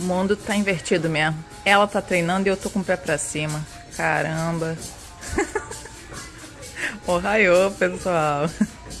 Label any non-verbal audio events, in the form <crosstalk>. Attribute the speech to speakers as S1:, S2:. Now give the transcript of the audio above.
S1: O mundo tá invertido mesmo. Ela tá treinando e eu tô com o pé pra cima. Caramba. <laughs> Ohaiô, pessoal.